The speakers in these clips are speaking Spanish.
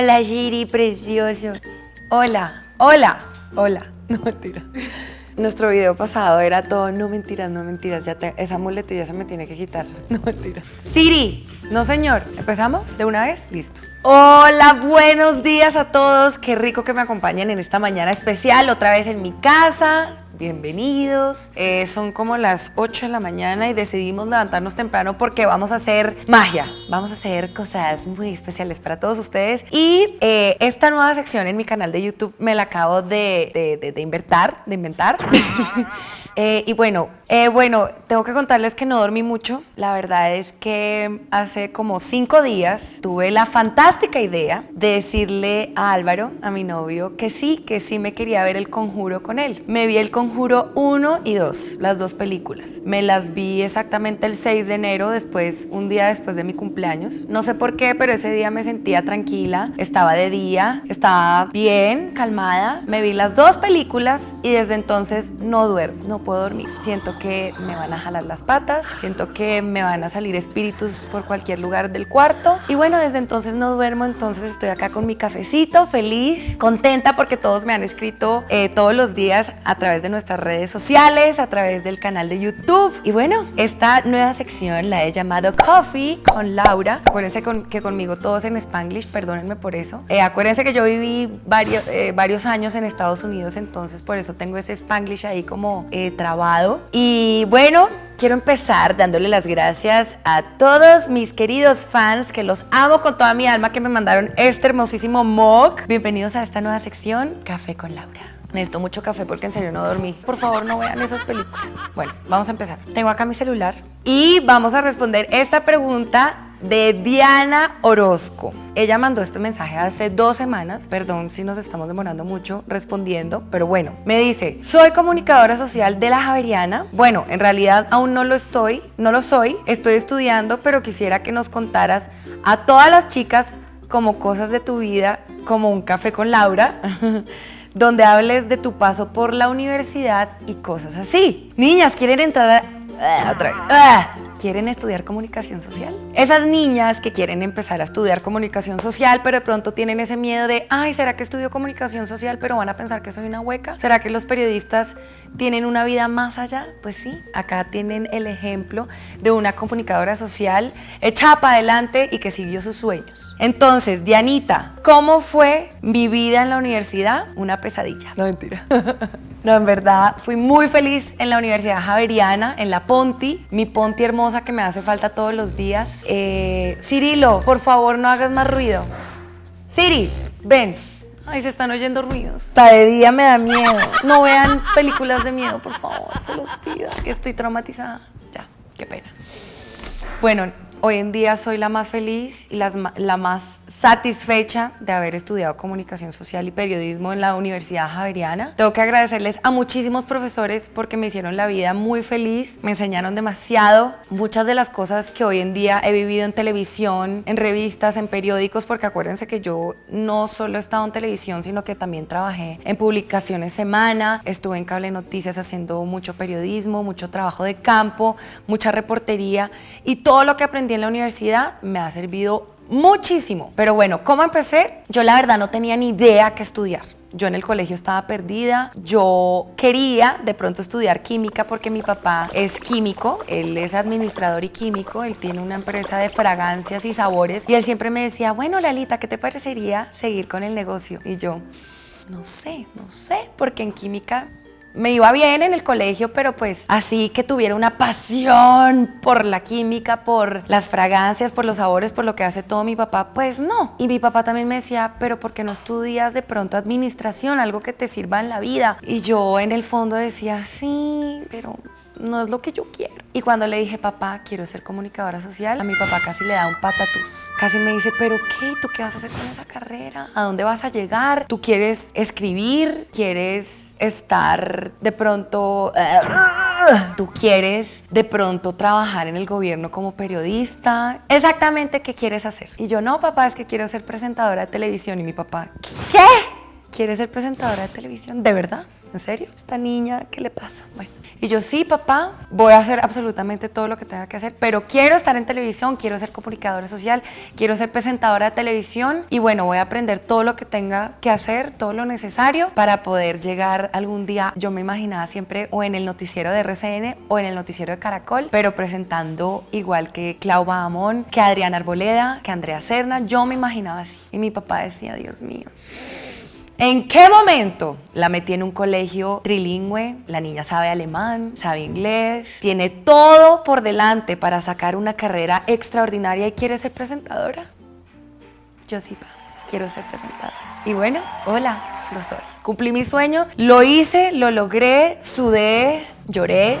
Hola. Giri, precioso. Hola, hola, hola. No, mentira. Nuestro video pasado era todo, no mentiras, no mentiras, ya te- esa muletilla se me tiene que quitar. No mentiras. Siri, no señor. ¿Empezamos? ¿De una vez? Listo. Hola, buenos días a todos. Qué rico que me acompañen en esta mañana especial, otra vez en mi casa. Bienvenidos. Eh, son como las 8 de la mañana y decidimos levantarnos temprano porque vamos a hacer magia. Vamos a hacer cosas muy especiales para todos ustedes. Y eh, esta nueva sección en mi canal de YouTube me la acabo de, de, inventar. De inventar. Eh, y bueno, eh, bueno, tengo que contarles que no dormí mucho. La verdad es que hace como cinco días tuve la fantástica idea de decirle a Álvaro, a mi novio, que sí, que sí me quería ver el conjuro con él. Me vi el conjuro 1 y 2, las dos películas. Me las vi exactamente el 6 de enero, después, un día después de mi cumpleaños. No sé por qué, pero ese día me sentía tranquila, estaba de día, estaba bien, calmada. Me vi las dos películas y desde entonces no duermo, no puedo dormir. Siento que me van a jalar las patas, siento que me van a salir espíritus por cualquier lugar del cuarto. Y bueno, desde entonces no duermo, entonces estoy acá con mi cafecito, feliz, contenta porque todos me han escrito eh, todos los días a través de nuestras redes sociales, a través del canal de YouTube. Y bueno, esta nueva sección la he llamado Coffee con Laura. Acuérdense con- que conmigo todos en Spanglish, perdónenme por eso. Eh, acuérdense que yo viví varios, eh, varios años en Estados Unidos, entonces por eso tengo ese Spanglish ahí como trabado. Y bueno, Quiero empezar dándole las gracias a todos mis queridos fans que los amo con toda mi alma que me mandaron este hermosísimo mug. Bienvenidos a esta nueva sección Café con Laura. Necesito mucho café porque en serio no dormí. Por favor, no vean esas películas. Bueno, vamos a empezar. Tengo acá mi celular y vamos a responder esta pregunta de Diana Orozco. Ella mandó este mensaje hace dos semanas, perdón si nos estamos demorando mucho respondiendo, pero bueno, me dice, soy comunicadora social de la Javeriana. Bueno, en realidad aún no lo estoy, no lo soy, estoy estudiando, pero quisiera que nos contaras a todas las chicas como cosas de tu vida, como un café con Laura. donde hables de tu paso por la universidad y cosas así. Niñas, ¿quieren entrar a... Ah, otra vez. Ah, ¿Quieren estudiar comunicación social? Esas niñas que quieren empezar a estudiar comunicación social, pero de pronto tienen ese miedo de, ay, ¿será que estudio comunicación social, pero van a pensar que soy una hueca? ¿Será que los periodistas tienen una vida más allá? Pues sí, acá tienen el ejemplo de una comunicadora social echada para adelante y que siguió sus sueños. Entonces, Dianita, ¿cómo fue mi vida en la universidad? Una pesadilla. No, mentira. No, en verdad, fui muy feliz en la Universidad Javeriana, en la Ponti, mi Ponti hermosa que me hace falta todos los días. Eh, Cirilo, por favor, no hagas más ruido. Siri, ven. Ay, se están oyendo ruidos. Está de día me da miedo. No vean películas de miedo, por favor, se los pido. que Estoy traumatizada. Ya, qué pena. Bueno, hoy en día soy la más feliz y las la más satisfecha de haber estudiado comunicación social y periodismo en la Universidad Javeriana. Tengo que agradecerles a muchísimos profesores porque me hicieron la vida muy feliz, me enseñaron demasiado. Muchas de las cosas que hoy en día he vivido en televisión, en revistas, en periódicos, porque acuérdense que yo no solo he estado en televisión, sino que también trabajé en publicaciones semana, estuve en cable noticias haciendo mucho periodismo, mucho trabajo de campo, mucha reportería y todo lo que aprendí en la universidad me ha servido muchísimo. Pero bueno, ¿cómo empecé? Yo la verdad no tenía ni idea qué estudiar. Yo en el colegio estaba perdida, yo quería de pronto estudiar química porque mi papá es químico, él es administrador y químico, él tiene una empresa de fragancias y sabores y él siempre me decía, bueno Lalita, ¿qué te parecería seguir con el negocio? Y yo, no sé, no sé, porque en química me iba bien en el colegio, pero pues así que tuviera una pasión por la química, por las fragancias, por los sabores, por lo que hace todo mi papá, pues no. Y mi papá también me decía, pero ¿por qué no estudias de pronto administración, algo que te sirva en la vida? Y yo en el fondo decía, sí, pero no es lo que yo quiero. Y cuando le dije, papá, quiero ser comunicadora social, a mi papá casi le da un patatús. Casi me dice, pero ¿qué? ¿Tú qué vas a hacer con esa carrera? ¿A dónde vas a llegar? ¿Tú quieres escribir? ¿Quieres estar de pronto... ¿Tú quieres de pronto trabajar en el gobierno como periodista? Exactamente, ¿qué quieres hacer? Y yo, no, papá, es que quiero ser presentadora de televisión. Y mi papá, ¿qué? ¿Quieres ser presentadora de televisión? ¿De verdad? ¿en serio? ¿Esta niña qué le pasa? Bueno. Y yo, sí, papá, voy a hacer absolutamente todo lo que tenga que hacer, pero quiero estar en televisión, quiero ser comunicadora social, quiero ser presentadora de televisión y bueno, voy a aprender todo lo que tenga que hacer, todo lo necesario para poder llegar algún día, yo me imaginaba siempre o en el noticiero de RCN o en el noticiero de Caracol, pero presentando igual que Clau Bahamón, que Adriana Arboleda, que Andrea Serna, yo me imaginaba así. Y mi papá decía, Dios mío, ¿En qué momento la metí en un colegio trilingüe? La niña sabe alemán, sabe inglés, tiene todo por delante para sacar una carrera extraordinaria y quiere ser presentadora. Yo sí, pa, quiero ser presentadora. Y bueno, hola, lo soy. Cumplí mi sueño, lo hice, lo logré, sudé, lloré.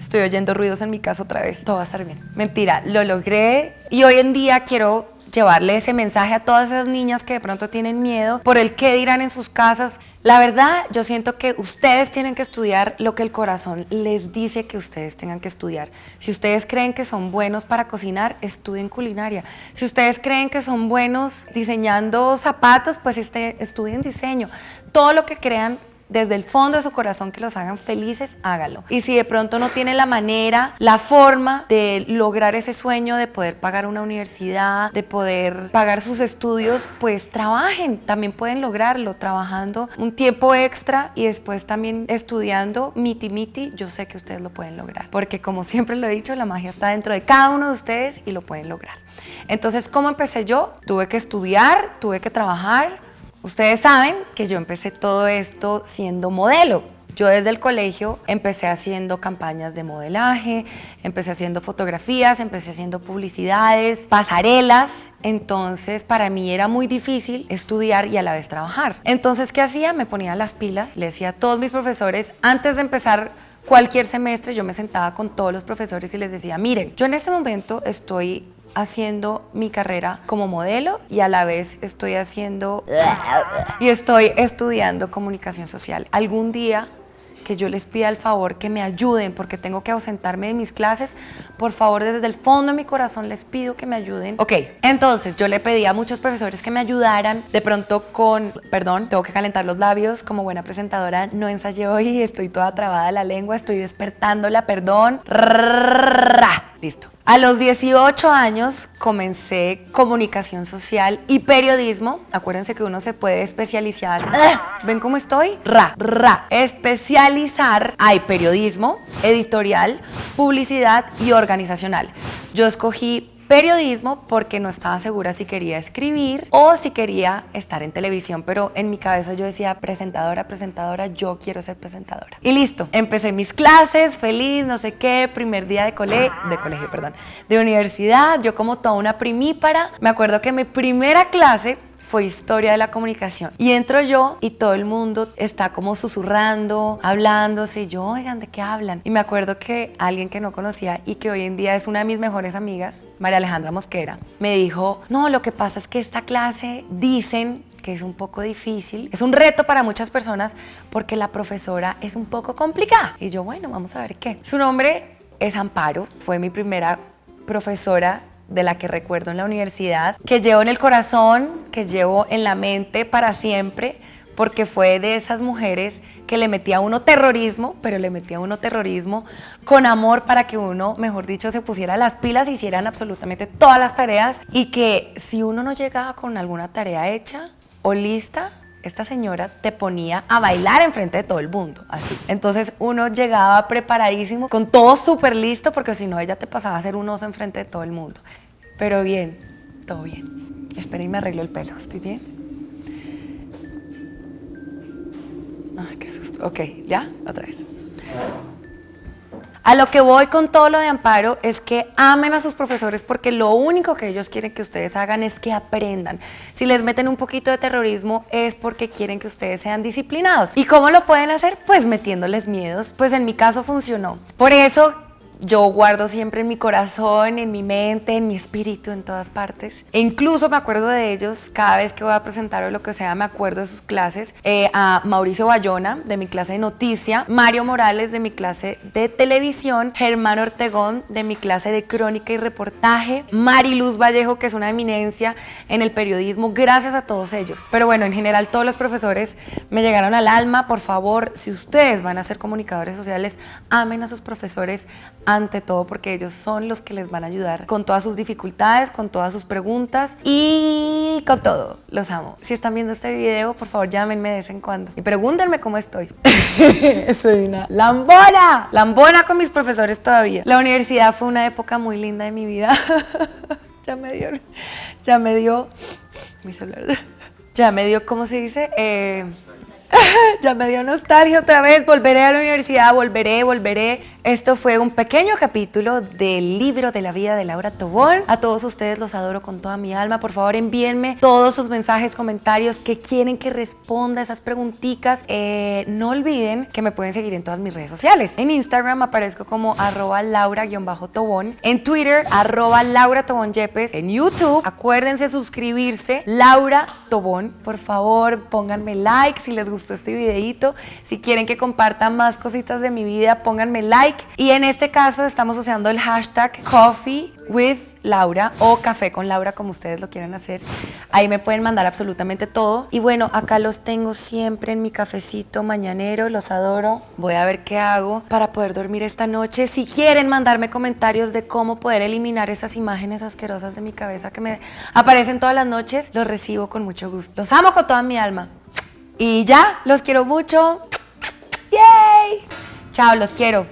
Estoy oyendo ruidos en mi casa otra vez. Todo va a estar bien. Mentira, lo logré y hoy en día quiero llevarle ese mensaje a todas esas niñas que de pronto tienen miedo por el qué dirán en sus casas. La verdad, yo siento que ustedes tienen que estudiar lo que el corazón les dice que ustedes tengan que estudiar. Si ustedes creen que son buenos para cocinar, estudien culinaria. Si ustedes creen que son buenos diseñando zapatos, pues este, estudien diseño. Todo lo que crean desde el fondo de su corazón que los hagan felices, hágalo. Y si de pronto no tiene la manera, la forma de lograr ese sueño de poder pagar una universidad, de poder pagar sus estudios, pues trabajen. También pueden lograrlo trabajando un tiempo extra y después también estudiando miti miti. Yo sé que ustedes lo pueden lograr. Porque como siempre lo he dicho, la magia está dentro de cada uno de ustedes y lo pueden lograr. Entonces, ¿cómo empecé yo? Tuve que estudiar, tuve que trabajar, Ustedes saben que yo empecé todo esto siendo modelo. Yo desde el colegio empecé haciendo campañas de modelaje, empecé haciendo fotografías, empecé haciendo publicidades, pasarelas. Entonces para mí era muy difícil estudiar y a la vez trabajar. Entonces, ¿qué hacía? Me ponía las pilas, le decía a todos mis profesores, antes de empezar cualquier semestre, yo me sentaba con todos los profesores y les decía, miren, yo en este momento estoy haciendo mi carrera como modelo y a la vez estoy haciendo y estoy estudiando comunicación social. Algún día que yo les pida el favor que me ayuden porque tengo que ausentarme de mis clases, por favor desde el fondo de mi corazón les pido que me ayuden. Ok, entonces yo le pedí a muchos profesores que me ayudaran, de pronto con, perdón, tengo que calentar los labios, como buena presentadora no ensayé hoy, estoy toda trabada la lengua, estoy despertándola, perdón. Listo. A los 18 años comencé comunicación social y periodismo. Acuérdense que uno se puede especializar. ¡Ah! ¿Ven cómo estoy? Ra, ra. Especializar. Hay periodismo, editorial, publicidad y organizacional. Yo escogí periodismo porque no estaba segura si quería escribir o si quería estar en televisión, pero en mi cabeza yo decía presentadora, presentadora, yo quiero ser presentadora. Y listo, empecé mis clases, feliz, no sé qué, primer día de colegio, de colegio, perdón, de universidad, yo como toda una primípara, me acuerdo que mi primera clase fue historia de la comunicación. Y entro yo y todo el mundo está como susurrando, hablándose. Y yo, oigan, ¿de qué hablan? Y me acuerdo que alguien que no conocía y que hoy en día es una de mis mejores amigas, María Alejandra Mosquera, me dijo, no, lo que pasa es que esta clase dicen que es un poco difícil, es un reto para muchas personas porque la profesora es un poco complicada. Y yo, bueno, vamos a ver qué. Su nombre es Amparo, fue mi primera profesora de la que recuerdo en la universidad, que llevo en el corazón, que llevo en la mente para siempre, porque fue de esas mujeres que le metía a uno terrorismo, pero le metía a uno terrorismo con amor para que uno, mejor dicho, se pusiera las pilas, hicieran absolutamente todas las tareas y que si uno no llegaba con alguna tarea hecha o lista, esta señora te ponía a bailar enfrente de todo el mundo, así. Entonces uno llegaba preparadísimo, con todo súper listo, porque si no ella te pasaba a hacer un oso enfrente de todo el mundo. Pero bien, todo bien. Espera y me arreglo el pelo. ¿Estoy bien? Ay, qué susto. Ok, ¿ya? Otra vez. A lo que voy con todo lo de Amparo es que amen a sus profesores porque lo único que ellos quieren que ustedes hagan es que aprendan. Si les meten un poquito de terrorismo es porque quieren que ustedes sean disciplinados. ¿Y cómo lo pueden hacer? Pues metiéndoles miedos. Pues en mi caso funcionó. Por eso yo guardo siempre en mi corazón, en mi mente, en mi espíritu, en todas partes. E incluso me acuerdo de ellos cada vez que voy a presentar o lo que sea, me acuerdo de sus clases. Eh, a Mauricio Bayona, de mi clase de noticia, Mario Morales, de mi clase de televisión, Germán Ortegón, de mi clase de crónica y reportaje, Mariluz Vallejo, que es una eminencia en el periodismo, gracias a todos ellos. Pero bueno, en general todos los profesores me llegaron al alma. Por favor, si ustedes van a ser comunicadores sociales, amen a sus profesores ante todo porque ellos son los que les van a ayudar con todas sus dificultades, con todas sus preguntas y con todo. Los amo. Si están viendo este video, por favor llámenme de vez en cuando y pregúntenme cómo estoy. Soy una lambona. Lambona con mis profesores todavía. La universidad fue una época muy linda de mi vida. ya me dio, ya me dio, mi celular, ya me dio, ¿cómo se dice? Eh, ya me dio nostalgia otra vez, volveré a la universidad, volveré, volveré. Esto fue un pequeño capítulo del libro de la vida de Laura Tobón. A todos ustedes los adoro con toda mi alma. Por favor, envíenme todos sus mensajes, comentarios que quieren que responda esas preguntitas. Eh, no olviden que me pueden seguir en todas mis redes sociales. En Instagram aparezco como arroba laura-tobón. En Twitter, arroba laura tobón yepes. En YouTube, acuérdense suscribirse, Laura Tobón. Por favor, pónganme like si les gustó este videito. Si quieren que comparta más cositas de mi vida, pónganme like y en este caso estamos usando el hashtag Coffee with Laura o Café con Laura, como ustedes lo quieran hacer. Ahí me pueden mandar absolutamente todo. Y bueno, acá los tengo siempre en mi cafecito mañanero, los adoro. Voy a ver qué hago para poder dormir esta noche. Si quieren mandarme comentarios de cómo poder eliminar esas imágenes asquerosas de mi cabeza que me aparecen todas las noches, los recibo con mucho gusto. Los amo con toda mi alma. Y ya, los quiero mucho. ¡Yay! Chao, los quiero.